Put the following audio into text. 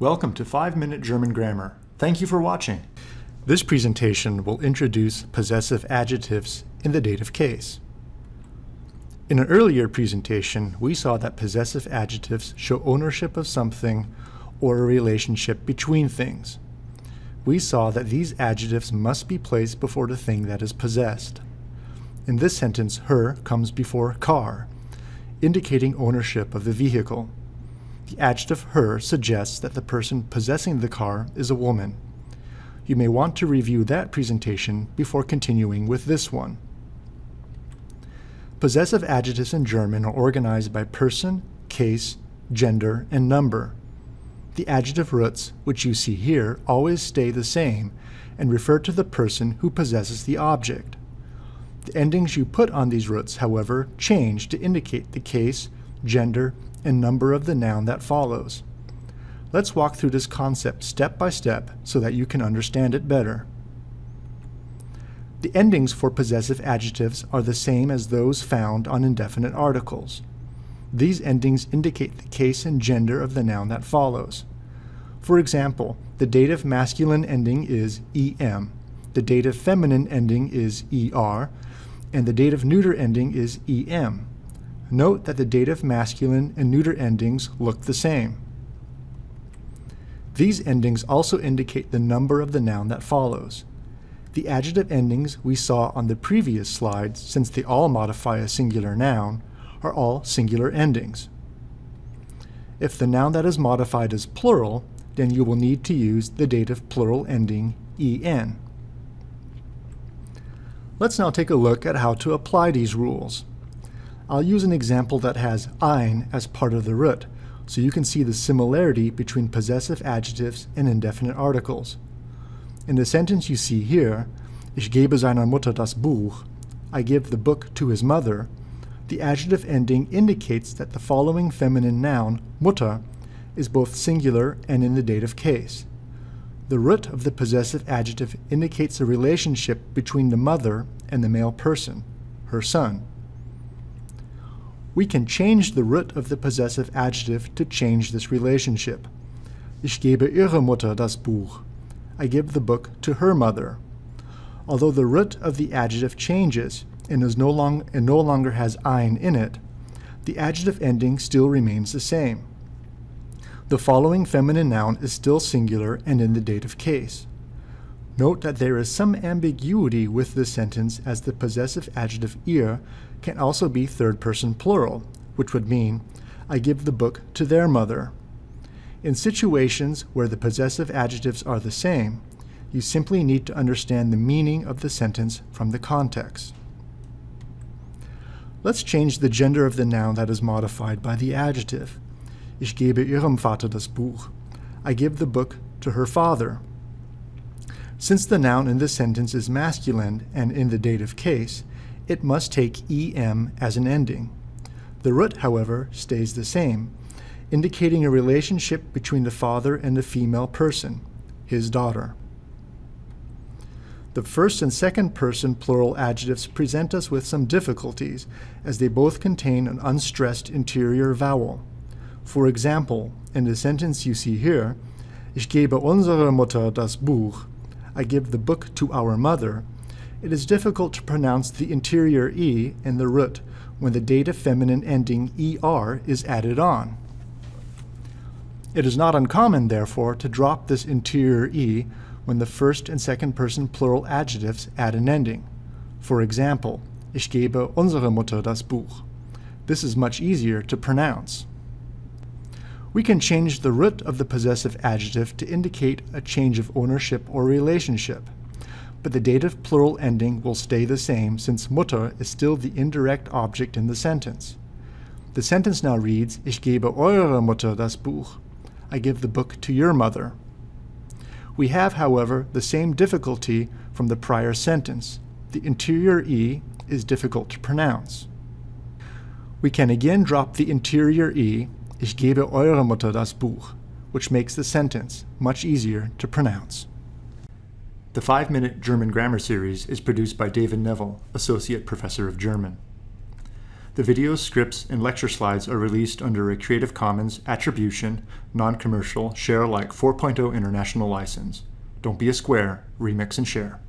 Welcome to 5-Minute German Grammar. Thank you for watching. This presentation will introduce possessive adjectives in the dative case. In an earlier presentation, we saw that possessive adjectives show ownership of something or a relationship between things. We saw that these adjectives must be placed before the thing that is possessed. In this sentence, her comes before car, indicating ownership of the vehicle. The adjective her suggests that the person possessing the car is a woman. You may want to review that presentation before continuing with this one. Possessive adjectives in German are organized by person, case, gender, and number. The adjective roots, which you see here, always stay the same and refer to the person who possesses the object. The endings you put on these roots, however, change to indicate the case, gender, and number of the noun that follows. Let's walk through this concept step by step so that you can understand it better. The endings for possessive adjectives are the same as those found on indefinite articles. These endings indicate the case and gender of the noun that follows. For example, the dative masculine ending is em, the dative feminine ending is er, and the dative neuter ending is em. Note that the dative masculine and neuter endings look the same. These endings also indicate the number of the noun that follows. The adjective endings we saw on the previous slides, since they all modify a singular noun, are all singular endings. If the noun that is modified is plural, then you will need to use the dative plural ending en. Let's now take a look at how to apply these rules. I'll use an example that has ein as part of the root, so you can see the similarity between possessive adjectives and indefinite articles. In the sentence you see here, Ich gebe seiner Mutter das Buch, I give the book to his mother, the adjective ending indicates that the following feminine noun, Mutter, is both singular and in the dative case. The root of the possessive adjective indicates a relationship between the mother and the male person, her son. We can change the root of the possessive adjective to change this relationship. Ich gebe ihrer Mutter das Buch. I give the book to her mother. Although the root of the adjective changes and, is no, long, and no longer has ein in it, the adjective ending still remains the same. The following feminine noun is still singular and in the dative case. Note that there is some ambiguity with this sentence as the possessive adjective ihr can also be third person plural, which would mean, I give the book to their mother. In situations where the possessive adjectives are the same, you simply need to understand the meaning of the sentence from the context. Let's change the gender of the noun that is modified by the adjective. Ich gebe ihrem Vater das Buch. I give the book to her father. Since the noun in this sentence is masculine and in the dative case, it must take em as an ending. The root, however, stays the same, indicating a relationship between the father and the female person, his daughter. The first and second person plural adjectives present us with some difficulties, as they both contain an unstressed interior vowel. For example, in the sentence you see here, Ich gebe unserer Mutter das Buch, I give the book to our mother, it is difficult to pronounce the interior E in the root when the dative feminine ending ER is added on. It is not uncommon, therefore, to drop this interior E when the first and second person plural adjectives add an ending. For example, Ich gebe unsrer Mutter das Buch. This is much easier to pronounce. We can change the root of the possessive adjective to indicate a change of ownership or relationship. But the dative plural ending will stay the same since Mutter is still the indirect object in the sentence. The sentence now reads, Ich gebe euerer Mutter das Buch. I give the book to your mother. We have, however, the same difficulty from the prior sentence. The interior E is difficult to pronounce. We can again drop the interior E Ich gebe eurer Mutter das Buch, which makes the sentence much easier to pronounce. The 5-Minute German Grammar Series is produced by David Neville, Associate Professor of German. The videos, scripts, and lecture slides are released under a Creative Commons Attribution, Non-Commercial, Share Alike 4.0 International License. Don't be a square, remix and share.